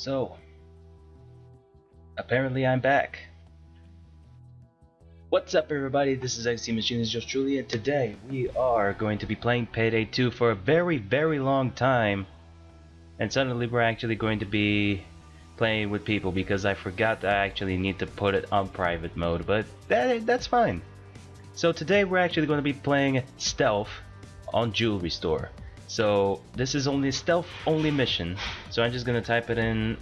So, apparently I'm back. What's up everybody, this is XT Machines Just Truly and today we are going to be playing Payday 2 for a very very long time and suddenly we're actually going to be playing with people because I forgot I actually need to put it on private mode but that that's fine. So today we're actually going to be playing Stealth on Jewelry Store. So this is only stealth only mission. So I'm just gonna type it in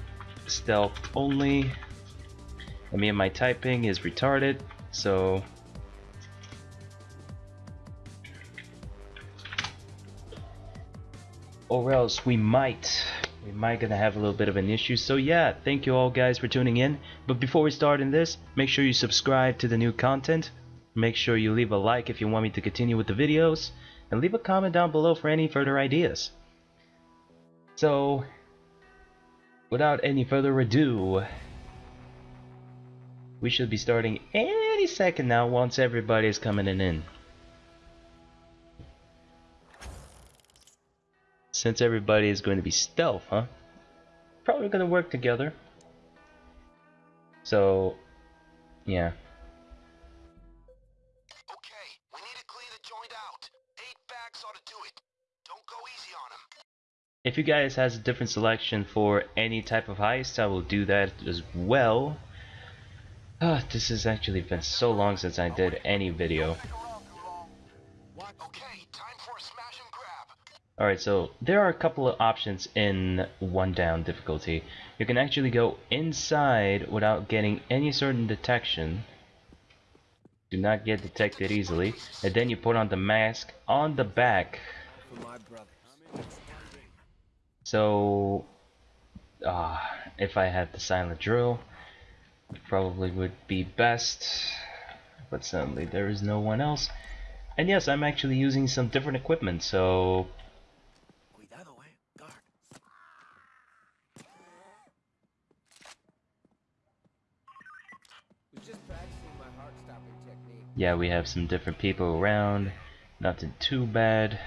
stealth only. I mean my typing is retarded, so. Or else we might we might gonna have a little bit of an issue. So yeah thank you all guys for tuning in. But before we start in this make sure you subscribe to the new content. Make sure you leave a like if you want me to continue with the videos and leave a comment down below for any further ideas. So, without any further ado, we should be starting any second now once everybody is coming in. Since everybody is going to be stealth, huh? Probably going to work together. So, yeah. If you guys has a different selection for any type of heist, I will do that as well. Ah, this has actually been so long since I did any video. Alright, so there are a couple of options in one down difficulty. You can actually go inside without getting any certain detection. Do not get detected easily. And then you put on the mask on the back. So, uh, if I had the silent drill, probably would be best, but suddenly there is no one else. And yes, I'm actually using some different equipment, so... Yeah, we have some different people around, nothing too bad.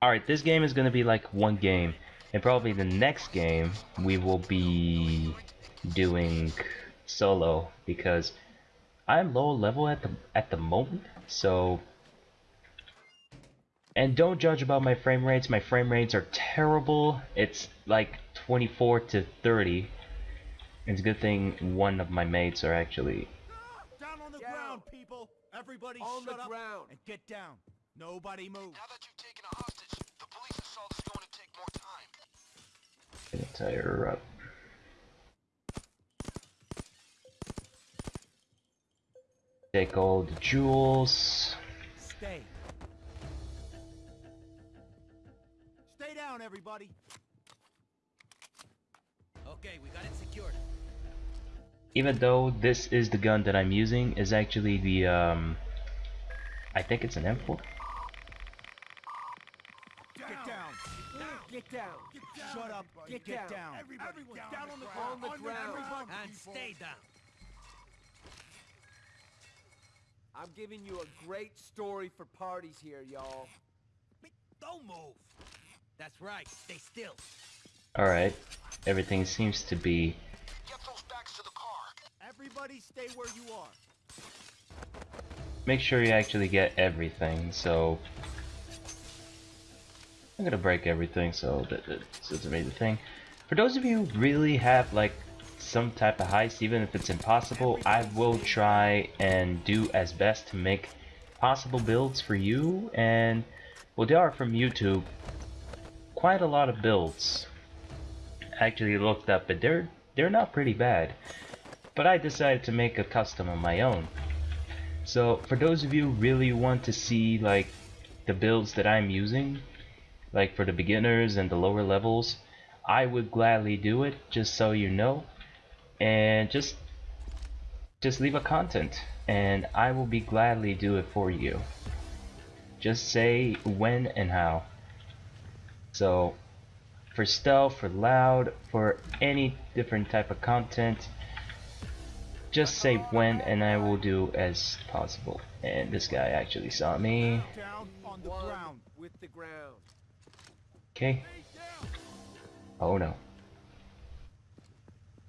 Alright, this game is going to be like one game. And probably the next game, we will be doing solo. Because I'm low level at the, at the moment. So... And don't judge about my frame rates. My frame rates are terrible. It's like 24 to 30. It's a good thing one of my mates are actually... Down on the down. ground, people! Everybody on shut up ground. and get down. Nobody move. Now that you've taken a hostage, the police assault is going to take more time. Gonna tie her up. Take all the jewels. Stay. Stay down, everybody. Okay, we got it secured. Even though this is the gun that I'm using, is actually the um, I think it's an M4. Get down. Get down. Shut up. Get, get down. down. Everybody Everyone down, down on the ground. On the ground. ground. And stay down. I'm giving you a great story for parties here, y'all. Don't move. That's right. Stay still. Alright. Everything seems to be... Get those bags to the car. Everybody stay where you are. Make sure you actually get everything, so I'm gonna break everything, so that, that's a major thing. For those of you who really have like some type of heist, even if it's impossible, I will try and do as best to make possible builds for you. And well, they are from YouTube. Quite a lot of builds. Actually looked up, but they're they're not pretty bad. But I decided to make a custom of my own. So for those of you really want to see like the builds that I'm using, like for the beginners and the lower levels I would gladly do it just so you know and just just leave a content and I will be gladly do it for you just say when and how so for stealth for loud for any different type of content just say when and I will do as possible. And this guy actually saw me. Okay. Oh no.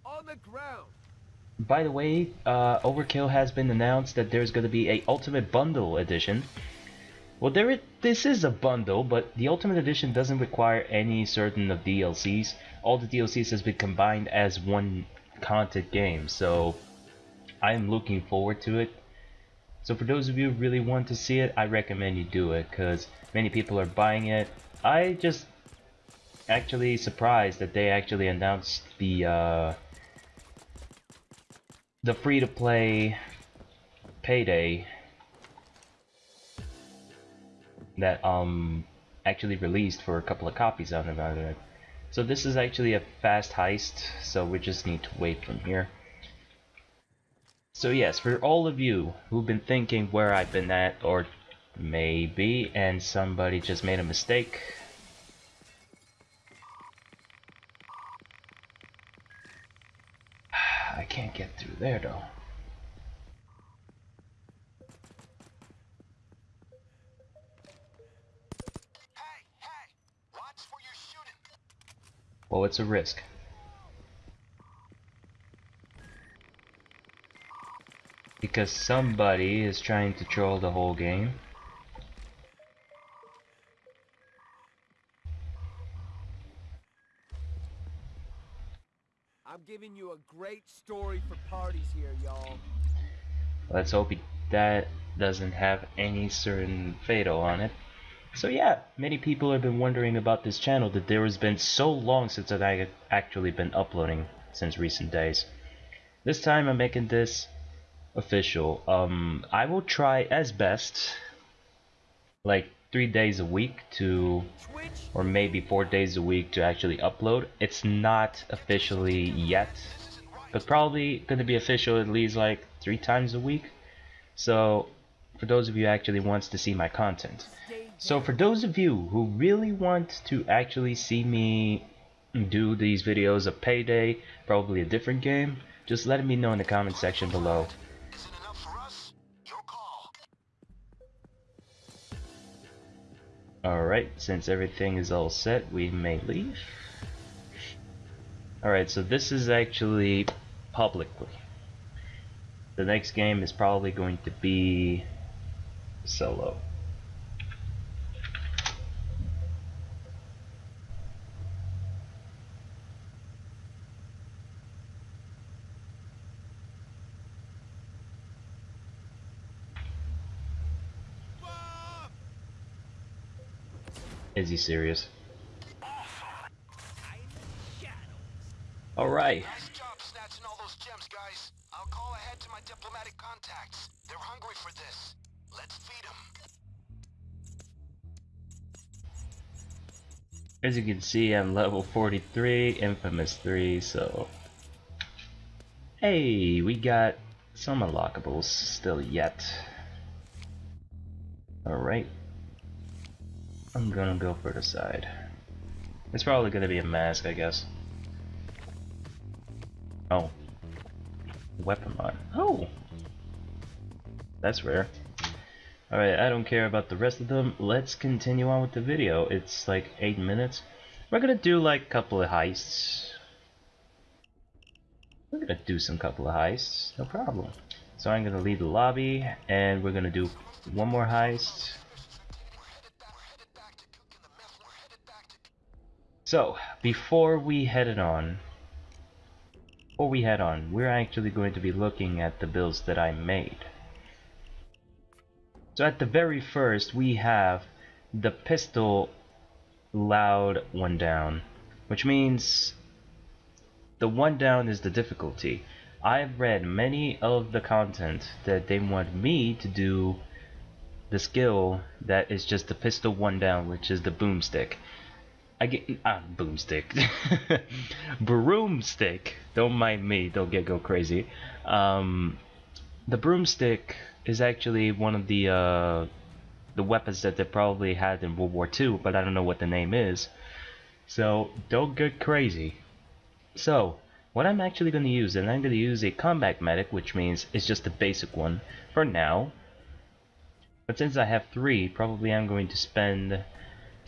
On the ground. By the way, uh, Overkill has been announced that there's going to be a Ultimate Bundle edition. Well, there it, this is a bundle, but the Ultimate Edition doesn't require any certain of DLCs. All the DLCs has been combined as one content game, so I'm looking forward to it. So for those of you who really want to see it, I recommend you do it, because many people are buying it. I just actually surprised that they actually announced the uh, the free-to-play payday that um actually released for a couple of copies of it. So this is actually a fast heist, so we just need to wait from here. So yes, for all of you who've been thinking where I've been at, or maybe, and somebody just made a mistake, I can't get through there though. Hey, hey! Well, it's a risk. Because somebody is trying to troll the whole game. Great story for parties here, y'all. Let's hope that doesn't have any certain fatal on it. So yeah, many people have been wondering about this channel that there has been so long since I've actually been uploading since recent days. This time I'm making this official. Um, I will try as best, like three days a week to, or maybe four days a week to actually upload. It's not officially yet, but probably gonna be official at least like three times a week. So, for those of you actually wants to see my content. So for those of you who really want to actually see me do these videos of Payday, probably a different game, just let me know in the comment section below. Alright, since everything is all set, we may leave. Alright, so this is actually publicly. The next game is probably going to be solo. Is he serious? Alright. Nice job snatching all those gems, guys. I'll call ahead to my diplomatic contacts. They're hungry for this. Let's feed them. As you can see, I'm level 43, Infamous 3, so... Hey, we got some unlockables still yet. Alright. I'm gonna go for the side. It's probably gonna be a mask, I guess. Oh. Weapon mod. Oh! That's rare. Alright, I don't care about the rest of them. Let's continue on with the video. It's like 8 minutes. We're gonna do like a couple of heists. We're gonna do some couple of heists, no problem. So I'm gonna leave the lobby and we're gonna do one more heist. So, before we head it on, before we head on, we're actually going to be looking at the builds that I made. So at the very first, we have the pistol loud one down, which means the one down is the difficulty. I've read many of the content that they want me to do the skill that is just the pistol one down, which is the boomstick. I get ah boomstick, broomstick. Don't mind me. Don't get go crazy. Um, the broomstick is actually one of the uh, the weapons that they probably had in World War II, but I don't know what the name is. So don't get crazy. So what I'm actually going to use, and I'm going to use a combat medic, which means it's just a basic one for now. But since I have three, probably I'm going to spend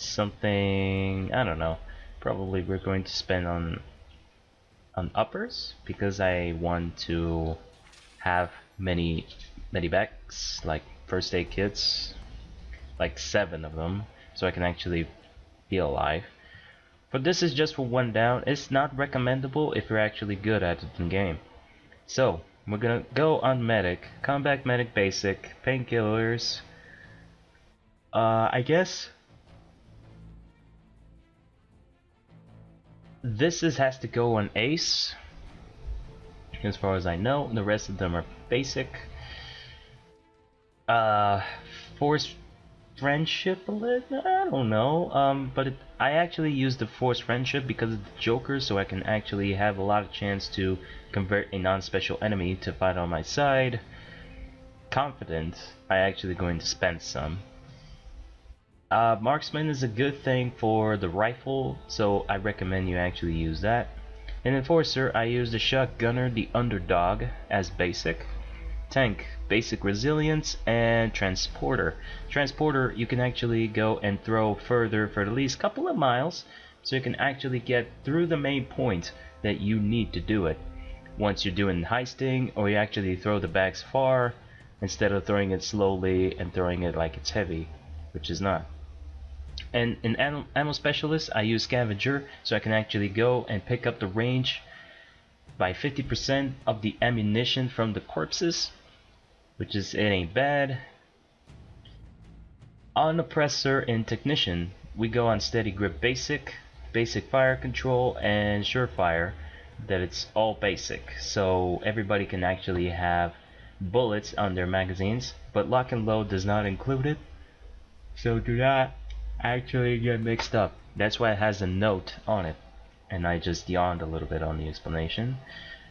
something, I don't know, probably we're going to spend on on uppers because I want to have many many backs like first aid kits like seven of them so I can actually be alive. But this is just for one down. It's not recommendable if you're actually good at it in game. So we're gonna go on medic combat medic basic painkillers. Uh, I guess this is has to go on ace as far as I know the rest of them are basic. Uh force friendship a little I don't know um but it, I actually use the force friendship because of the Joker so I can actually have a lot of chance to convert a non-special enemy to fight on my side. Confident I actually going to spend some uh, marksman is a good thing for the rifle, so I recommend you actually use that. In Enforcer, I use the Shotgunner, the Underdog, as basic. Tank, basic resilience, and Transporter. Transporter, you can actually go and throw further for at least a couple of miles, so you can actually get through the main point that you need to do it. Once you're doing heisting, or you actually throw the bags far, instead of throwing it slowly and throwing it like it's heavy, which is not. And in ammo, specialist, I use scavenger so I can actually go and pick up the range by 50% of the ammunition from the corpses, which is it ain't bad. On oppressor and technician, we go on steady grip basic, basic fire control, and surefire. That it's all basic, so everybody can actually have bullets on their magazines, but lock and load does not include it. So do not actually get mixed up. That's why it has a note on it. And I just yawned a little bit on the explanation.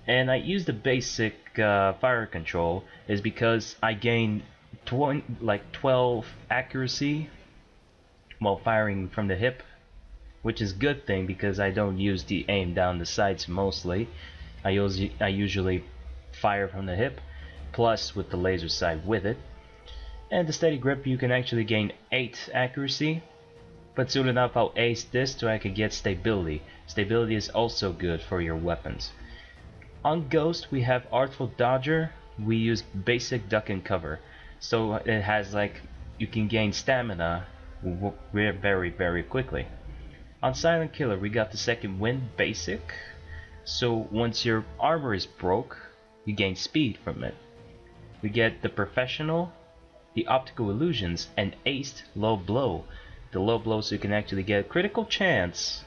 And I use the basic uh, fire control is because I gain 20, like 12 accuracy while firing from the hip, which is good thing because I don't use the aim down the sights mostly. I usually I usually fire from the hip, plus with the laser sight with it. And the steady grip you can actually gain 8 accuracy but soon enough I'll ace this so I can get stability. Stability is also good for your weapons. On Ghost we have Artful Dodger. We use basic duck and cover. So it has like, you can gain stamina very very quickly. On Silent Killer we got the second wind basic. So once your armor is broke, you gain speed from it. We get the Professional, the Optical Illusions, and Aced Low Blow the low blow so you can actually get a critical chance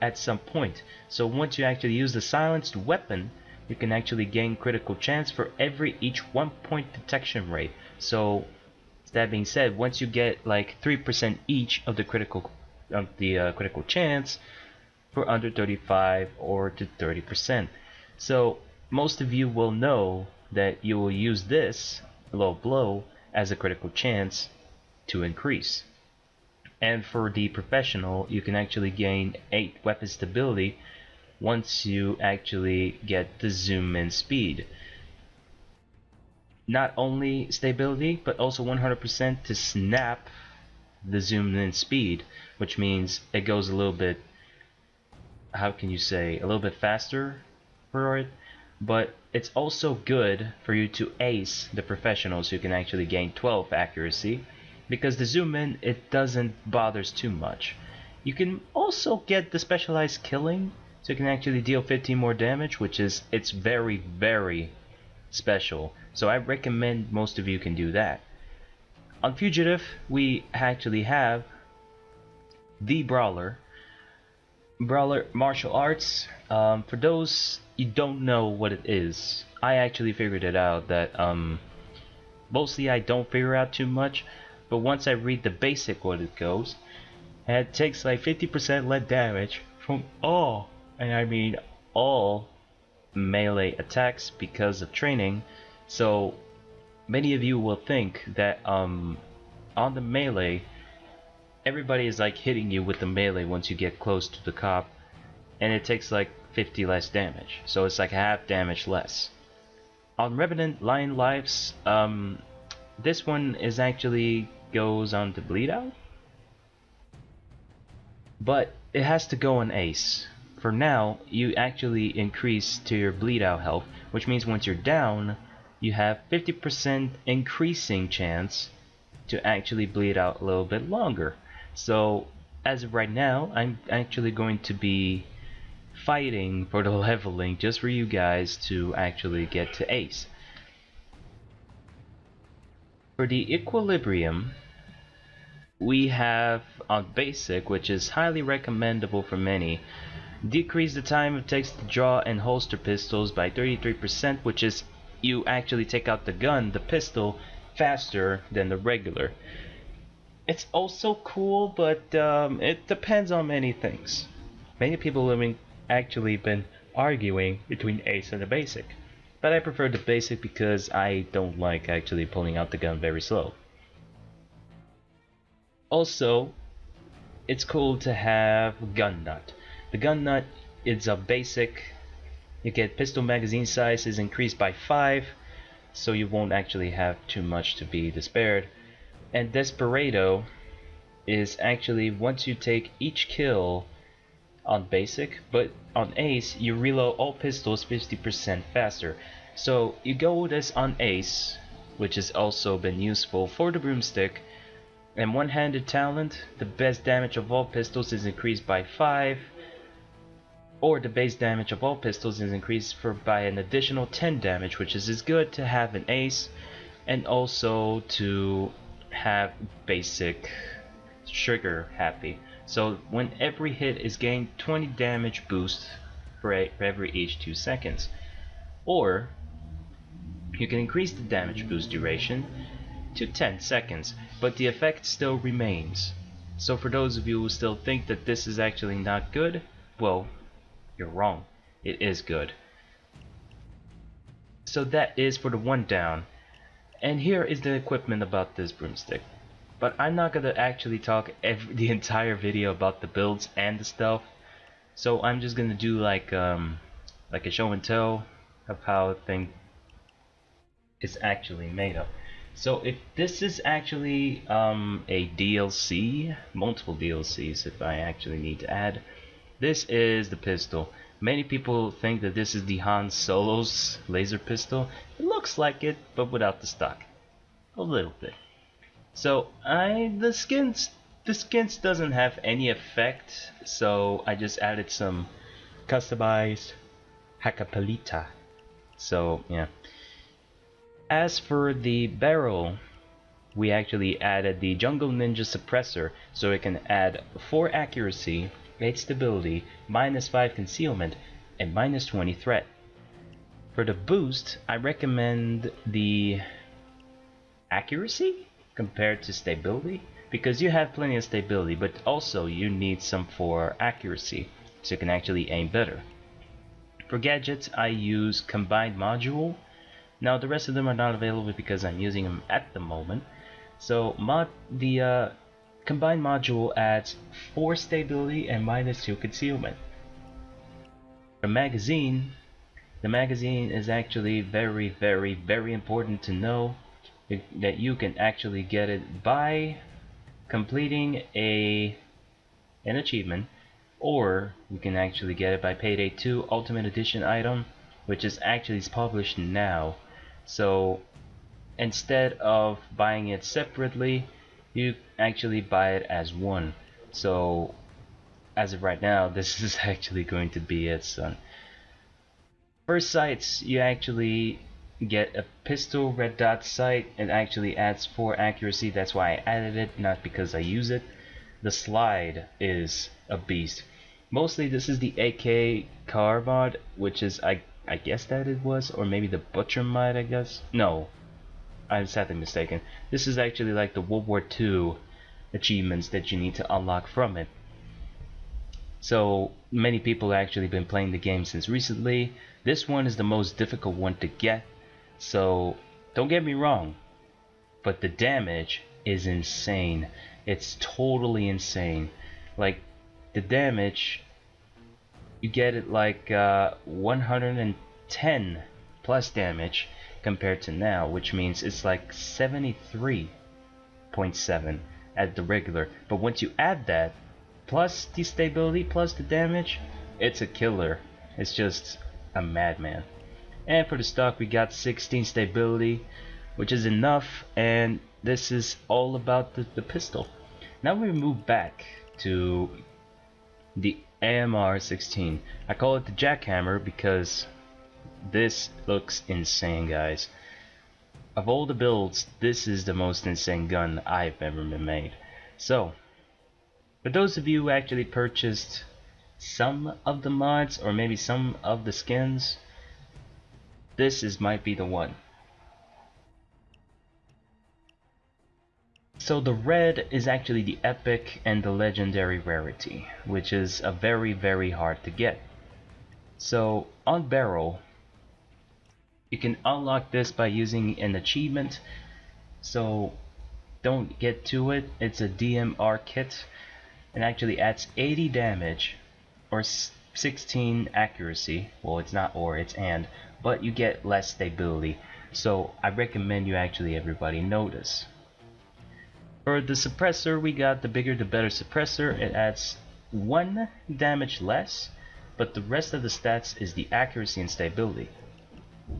at some point. So once you actually use the silenced weapon, you can actually gain critical chance for every each one point detection rate. So that being said, once you get like 3% each of the critical of the uh, critical chance for under 35 or to 30%. So most of you will know that you will use this low blow as a critical chance to increase and for the professional you can actually gain 8 weapon stability once you actually get the zoom in speed. Not only stability but also 100% to snap the zoom in speed which means it goes a little bit how can you say a little bit faster for it. But it's also good for you to ace the professionals who can actually gain 12 accuracy because the zoom in it doesn't bothers too much. You can also get the specialized killing, so you can actually deal 15 more damage, which is it's very very special. So I recommend most of you can do that. On Fugitive, we actually have the Brawler. Brawler Martial Arts. Um, for those you don't know what it is, I actually figured it out that um, mostly I don't figure out too much but once I read the basic what it goes, it takes like 50% less damage from all, and I mean all, melee attacks because of training. So many of you will think that um, on the melee, everybody is like hitting you with the melee once you get close to the cop, and it takes like 50 less damage. So it's like half damage less. On Revenant Nine Lives, um, this one is actually goes on to bleed out. But it has to go on Ace. For now, you actually increase to your bleed out health, which means once you're down, you have 50% increasing chance to actually bleed out a little bit longer. So as of right now, I'm actually going to be fighting for the leveling just for you guys to actually get to ace. For the equilibrium, we have on basic, which is highly recommendable for many, decrease the time it takes to draw and holster pistols by 33%, which is you actually take out the gun, the pistol, faster than the regular. It's also cool, but um, it depends on many things. Many people have actually been arguing between Ace and the Basic, but I prefer the Basic because I don't like actually pulling out the gun very slow. Also, it's cool to have Gun Nut. The Gun Nut is a basic. You get pistol magazine size is increased by 5, so you won't actually have too much to be despaired. And Desperado is actually once you take each kill on basic, but on ace you reload all pistols 50% faster. So you go with this on ace, which has also been useful for the broomstick, and one-handed talent, the best damage of all pistols is increased by 5, or the base damage of all pistols is increased for by an additional 10 damage, which is as good to have an ace, and also to have basic trigger happy. So when every hit is gained 20 damage boost for, a, for every each 2 seconds. Or you can increase the damage boost duration to 10 seconds, but the effect still remains. So for those of you who still think that this is actually not good, well, you're wrong. It is good. So that is for the one down. And here is the equipment about this broomstick. But I'm not gonna actually talk every, the entire video about the builds and the stuff. So I'm just gonna do like um like a show and tell of how thing is actually made of. So if this is actually um, a DLC, multiple DLCs if I actually need to add, this is the pistol. Many people think that this is the Han Solo's laser pistol. It looks like it, but without the stock. A little bit. So I the skins the skins doesn't have any effect, so I just added some customized Hakkapeliitta. So yeah. As for the barrel, we actually added the Jungle Ninja suppressor so it can add 4 accuracy, 8 stability, minus 5 concealment, and minus 20 threat. For the boost, I recommend the accuracy compared to stability because you have plenty of stability but also you need some for accuracy so you can actually aim better. For gadgets I use combined module. Now the rest of them are not available because I'm using them at the moment. So mod the uh, combined module adds 4 stability and minus 2 concealment. For magazine, the magazine is actually very very very important to know that you can actually get it by completing a an achievement or you can actually get it by payday 2 ultimate edition item which is actually published now. So instead of buying it separately you actually buy it as one. So as of right now this is actually going to be it son. First sights you actually get a pistol red dot sight it actually adds 4 accuracy. That's why I added it not because I use it. The slide is a beast. Mostly this is the AK car mod which is I I guess that it was or maybe the butcher mod I guess. No I'm sadly mistaken. This is actually like the World War II achievements that you need to unlock from it. So many people actually been playing the game since recently. This one is the most difficult one to get so don't get me wrong, but the damage is insane. It's totally insane. Like the damage you get it like uh, 110 plus damage compared to now, which means it's like 73.7 at the regular. But once you add that, plus the stability, plus the damage, it's a killer. It's just a madman. And for the stock, we got 16 stability, which is enough. And this is all about the, the pistol. Now we move back to the AMR 16. I call it the jackhammer because this looks insane, guys. Of all the builds, this is the most insane gun I've ever been made. So, for those of you who actually purchased some of the mods or maybe some of the skins, this is might be the one. So the red is actually the epic and the legendary rarity, which is a very very hard to get. So on barrel, you can unlock this by using an achievement. So don't get to it. It's a DMR kit and actually adds 80 damage or 16 accuracy. Well, it's not or, it's and, but you get less stability. So I recommend you actually everybody notice. For the suppressor, we got the bigger the better suppressor. It adds 1 damage less, but the rest of the stats is the accuracy and stability.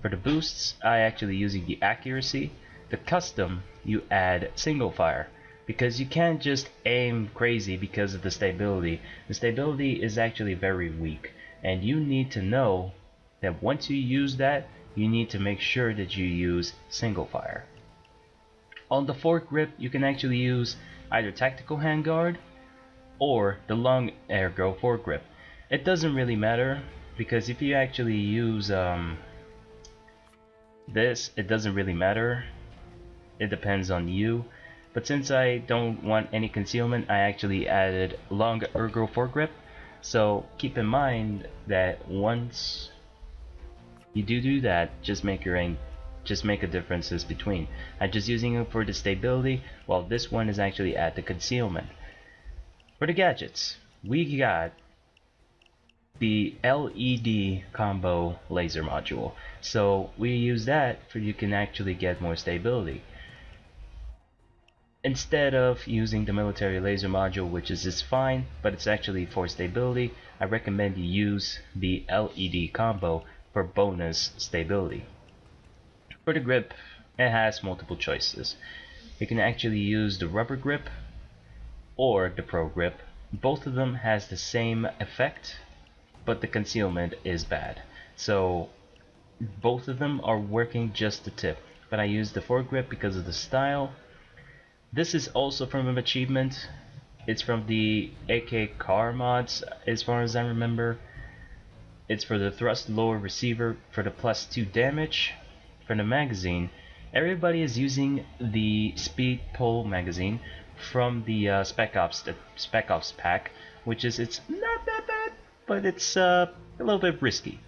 For the boosts, I actually using the accuracy. The custom, you add single fire because you can't just aim crazy because of the stability. The stability is actually very weak and you need to know that once you use that, you need to make sure that you use single fire. On the foregrip, you can actually use either tactical handguard or the long ergo foregrip. It doesn't really matter because if you actually use um, this, it doesn't really matter. It depends on you. But since I don't want any concealment, I actually added long ergo foregrip. So keep in mind that once you do do that, just make your aim just make a differences between. I'm just using it for the stability, while this one is actually at the concealment. For the gadgets, we got the LED combo laser module. So we use that for you can actually get more stability. Instead of using the military laser module, which is just fine, but it's actually for stability, I recommend you use the LED combo for bonus stability. For the grip, it has multiple choices. You can actually use the rubber grip or the pro grip. Both of them has the same effect, but the concealment is bad. So both of them are working just the tip. But I use the foregrip because of the style. This is also from an achievement. It's from the AK car mods as far as I remember. It's for the thrust lower receiver for the plus 2 damage for the magazine, everybody is using the Speed Pull magazine from the uh, Spec Ops the Spec Ops pack, which is it's not that bad, but it's uh, a little bit risky.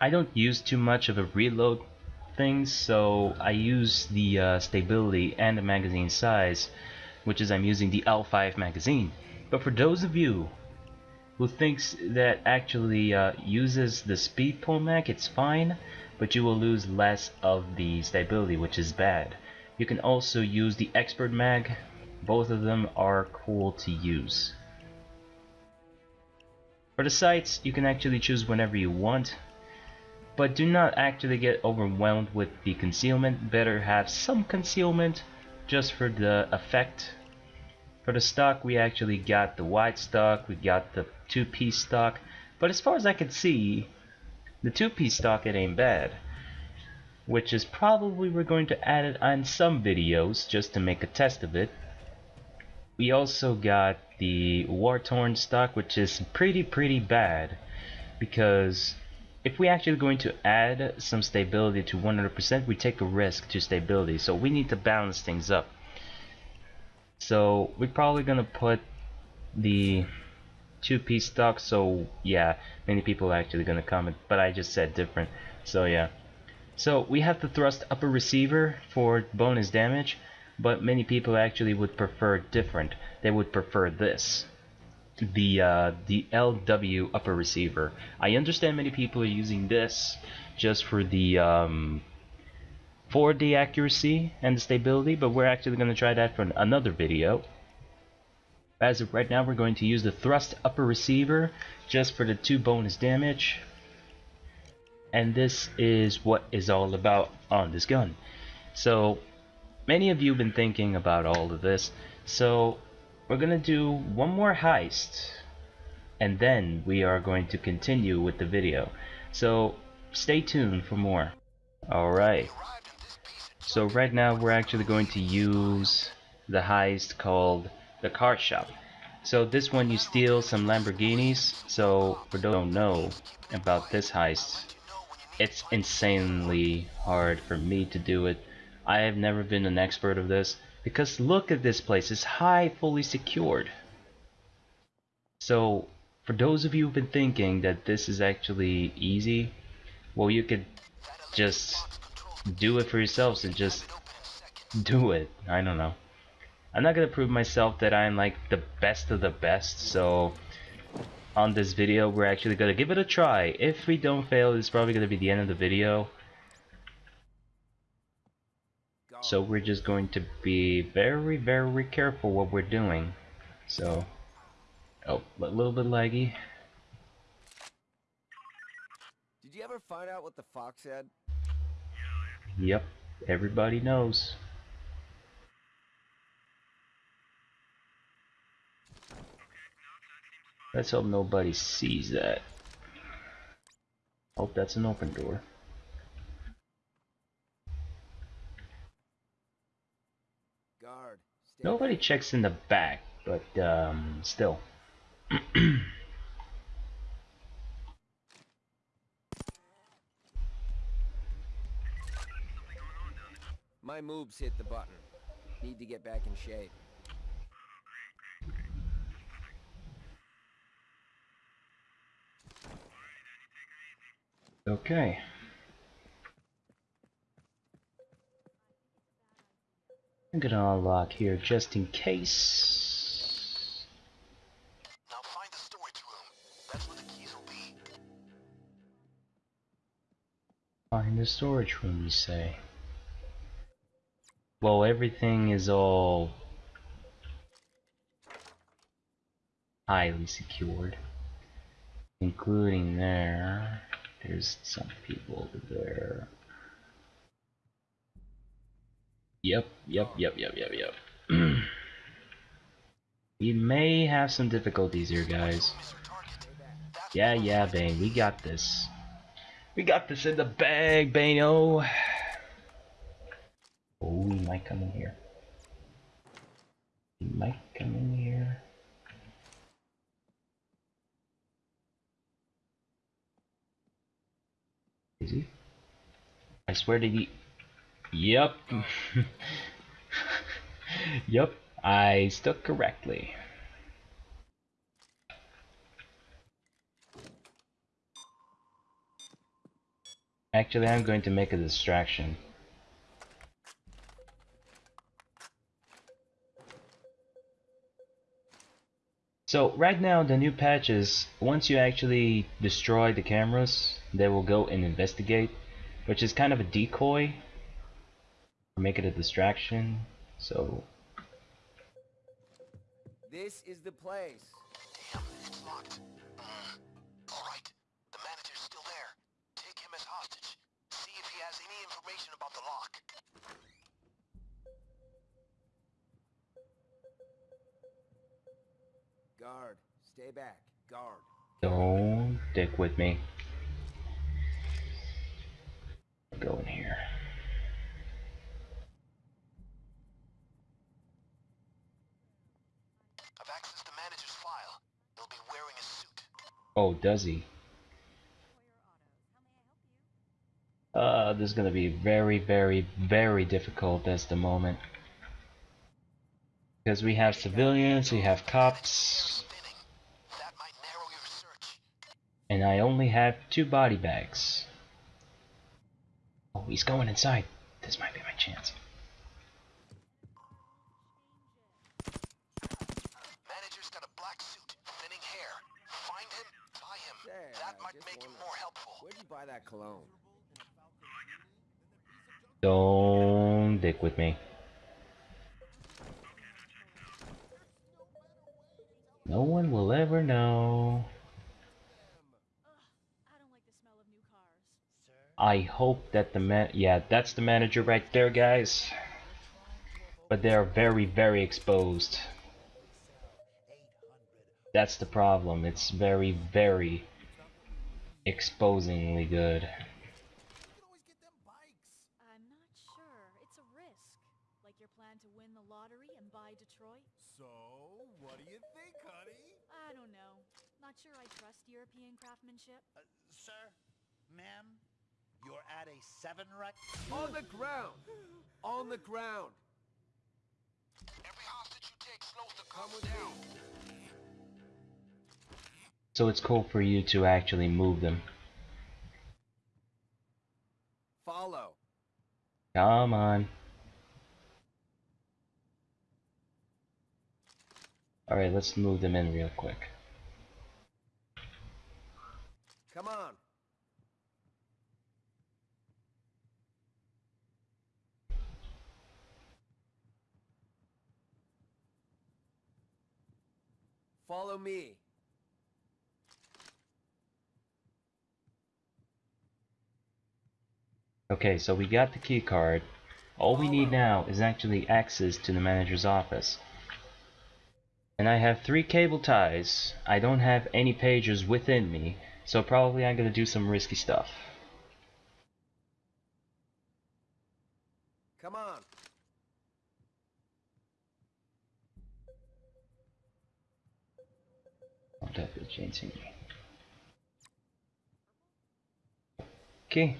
I don't use too much of a reload thing, so I use the uh, stability and the magazine size, which is I'm using the L5 magazine. But for those of you who thinks that actually uh, uses the speed pull mag, it's fine but you will lose less of the stability, which is bad. You can also use the Expert Mag. Both of them are cool to use. For the sights, you can actually choose whenever you want, but do not actually get overwhelmed with the concealment. Better have some concealment just for the effect. For the stock, we actually got the wide stock, we got the two-piece stock, but as far as I can see, the two-piece stock it ain't bad. Which is probably we're going to add it on some videos just to make a test of it. We also got the war-torn stock which is pretty pretty bad because if we actually going to add some stability to 100% we take a risk to stability. So we need to balance things up. So we're probably gonna put the two-piece stock. So yeah many people are actually gonna comment but I just said different. So yeah. So we have the thrust upper receiver for bonus damage but many people actually would prefer different. They would prefer this the uh, the LW upper receiver. I understand many people are using this just for the um, for the accuracy and the stability, but we're actually going to try that for another video. As of right now, we're going to use the thrust upper receiver just for the two bonus damage. And this is what is all about on this gun. So, many of you have been thinking about all of this. So, we're to do one more heist. And then we are going to continue with the video. So, stay tuned for more. Alright. So right now we're actually going to use the heist called the car shop. So this one you steal some Lamborghinis. So for those who don't know about this heist, it's insanely hard for me to do it. I have never been an expert of this because look at this place, it's high fully secured. So for those of you who've been thinking that this is actually easy, well you could just do it for yourselves and just do it. I don't know. I'm not gonna prove myself that I'm like the best of the best, so on this video we're actually gonna give it a try. If we don't fail, it's probably gonna be the end of the video. So we're just going to be very, very careful what we're doing. So, oh, a little bit laggy. Did you ever find out what the fox said? Yep, everybody knows. Let's hope nobody sees that. Hope that's an open door. Guard. Stay Nobody checks in the back, but um, still. My moves hit the button. Need to get back in shape. Okay. I'm gonna unlock here just in case. Now find the storage room. That's where the keys will be. Find the storage room, you say? Well, everything is all highly secured, including there. There's some people over there. Yep, yep, yep, yep, yep, yep. we may have some difficulties here, guys. Yeah, yeah, Bain, we got this. We got this in the bag, Bano. Oh, he might come in here. He might come in here. Is he? I swear to he. Yep. yep. I stuck correctly. Actually, I'm going to make a distraction. So right now the new patches, once you actually destroy the cameras, they will go and investigate, which is kind of a decoy, make it a distraction. So This is the place. Damn, it's locked. Mm. Alright, the manager's still there. Take him as hostage. See if he has any information about the lock. Guard. Stay back. Guard. don't dick with me. Go in here. I've accessed the manager's file. He'll be wearing a suit. Oh, does he? Uh, this is gonna be very, very, very difficult at the moment. Because we have civilians, we have cops, and I only have two body bags. Oh, he's going inside. This might be my chance. Buy that cologne? Don't dick with me. No one will ever know. I hope that the man. Yeah, that's the manager right there, guys. But they are very, very exposed. That's the problem. It's very, very exposingly good. I'm not sure. It's a risk. Like your plan to win the lottery and buy Detroit? So, what do you think, honey? I don't know. Not sure I trust European craftsmanship. Uh, sir, ma'am, you're at a seven wreck. On the ground! On the ground! Every hostage you take slows the Come cops with down. So it's cool for you to actually move them. Follow. Come on. Alright, let's move them in real quick. Come on. Follow me. Okay, so we got the key card. All we need now is actually access to the manager's office. And I have three cable ties. I don't have any pages within me, so probably I'm gonna do some risky stuff. Come on. Change me. Okay.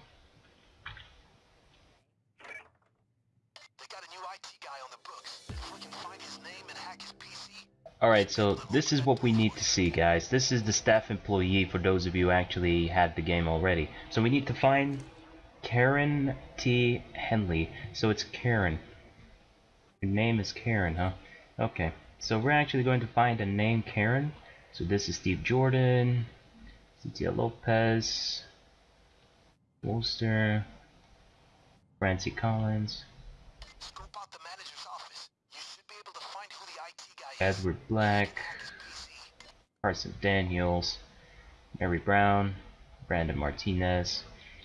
Alright, so this is what we need to see, guys. This is the staff employee for those of you who actually had the game already. So we need to find Karen T. Henley. So it's Karen. Your name is Karen, huh? Okay. So we're actually going to find a name Karen. So this is Steve Jordan, Cynthia Lopez, Wolster, Francie Collins, scope out the manager's office. You should be able to find who the IT guy is. Edward Black, Hack his PC. Carson Daniels, Mary Brown, Brandon Martinez.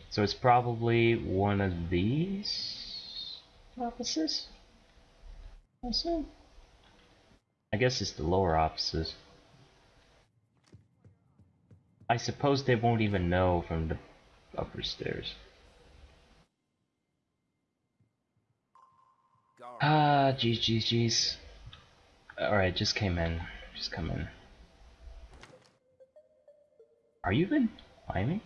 So it's probably one of these offices. I assume. I guess it's the lower offices. I suppose they won't even know from the upper stairs. Ah, jeez, jeez, jeez. Alright, just came in. Just come in. Are you even climbing?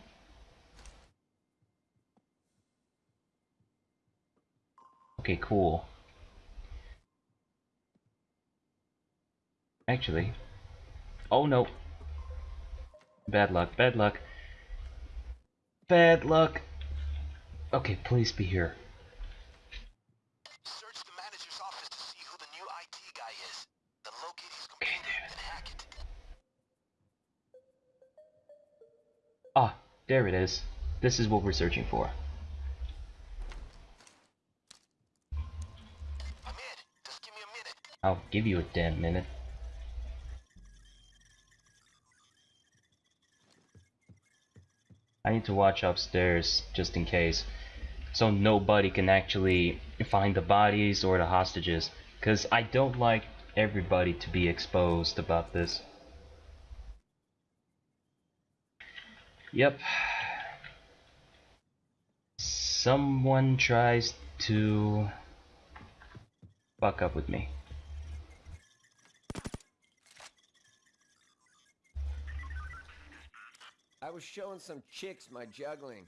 Okay, cool. Actually. Oh no. Bad luck, bad luck. Bad luck. Okay, please be here. Search the manager's office to see who the new IT guy is. Then locate his computer and hack it. Ah, there it is. This is what we're searching for. I'm in. Just give me a minute. I'll give you a damn minute. I need to watch upstairs just in case. So nobody can actually find the bodies or the hostages. Because I don't like everybody to be exposed about this. Yep. Someone tries to fuck up with me. I was showing some chicks my juggling.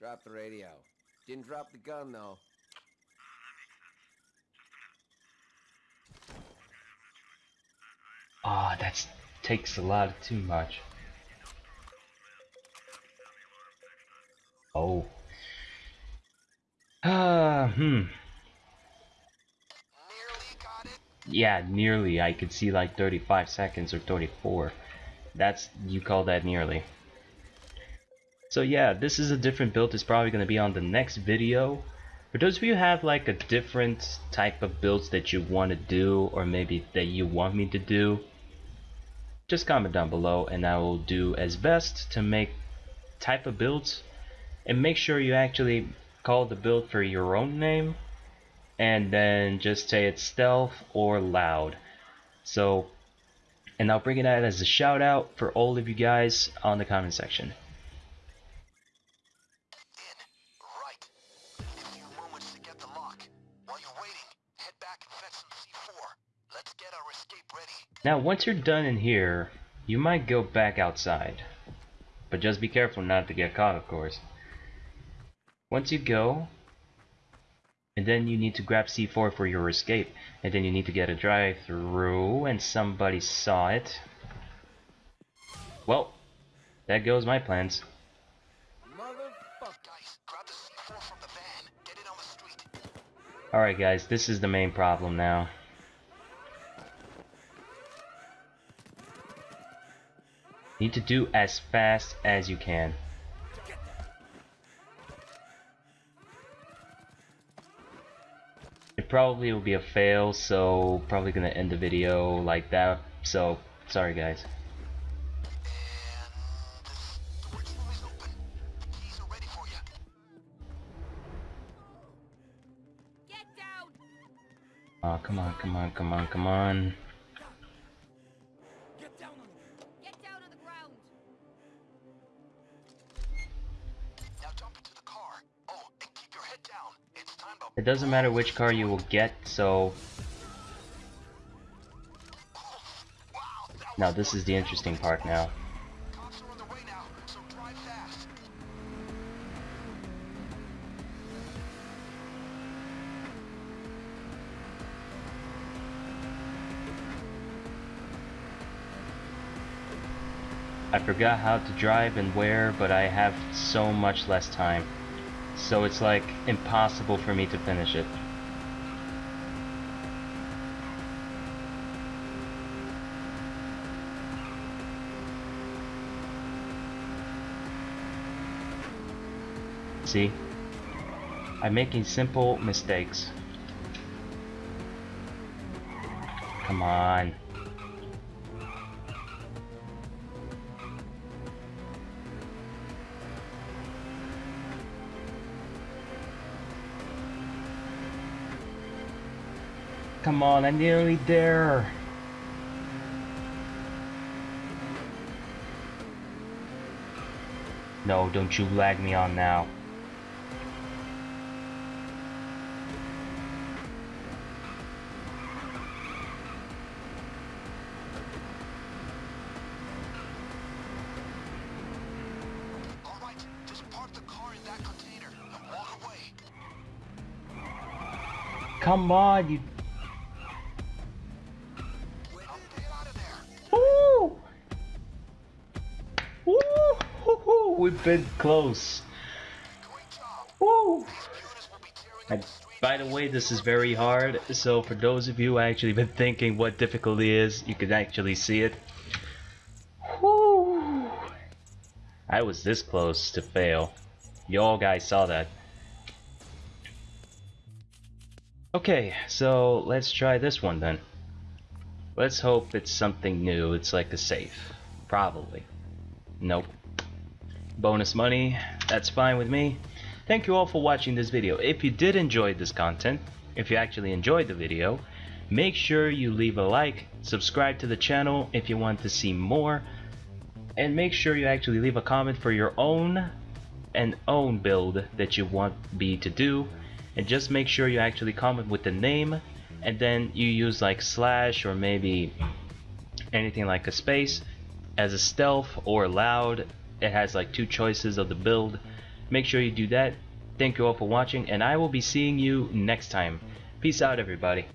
Drop the radio. Didn't drop the gun though. Ah, that takes a lot too much. Oh. Ah, hmm. Yeah, nearly. I could see like 35 seconds or 34. That's you call that nearly. So yeah, this is a different build. It's probably going to be on the next video. For those of you who have like a different type of builds that you want to do or maybe that you want me to do, just comment down below and I will do as best to make type of builds and make sure you actually call the build for your own name and then just say it's stealth or loud. So, and I'll bring it out as a shout out for all of you guys on the comment section. Now, once you're done in here, you might go back outside. But just be careful not to get caught, of course. Once you go, and then you need to grab C4 for your escape, and then you need to get a drive through, and somebody saw it. Well, that goes my plans. Motherfucker. Guys, grab the C4 from the van. Get it on the street. Alright guys, this is the main problem now. Need to do as fast as you can. It probably will be a fail, so probably gonna end the video like that. So, sorry guys. Oh, come on, come on, come on, come on. It doesn't matter which car you will get, so... Now this is the interesting part now. I forgot how to drive and where, but I have so much less time. So it's like impossible for me to finish it. See? I'm making simple mistakes. Come on. Come on, I'm nearly there. No, don't you lag me on now. All right, just been close. Woo! And by the way, this is very hard. So for those of you who actually been thinking what difficulty is, you can actually see it. Woo! I was this close to fail. You all guys saw that. Okay, so let's try this one then. Let's hope it's something new. It's like a safe. Probably. Nope. Bonus money, that's fine with me. Thank you all for watching this video. If you did enjoy this content, if you actually enjoyed the video, make sure you leave a like, subscribe to the channel if you want to see more, and make sure you actually leave a comment for your own and own build that you want me to do and just make sure you actually comment with the name and then you use like slash or maybe anything like a space as a stealth or loud it has like two choices of the build. Make sure you do that. Thank you all for watching and I will be seeing you next time. Peace out everybody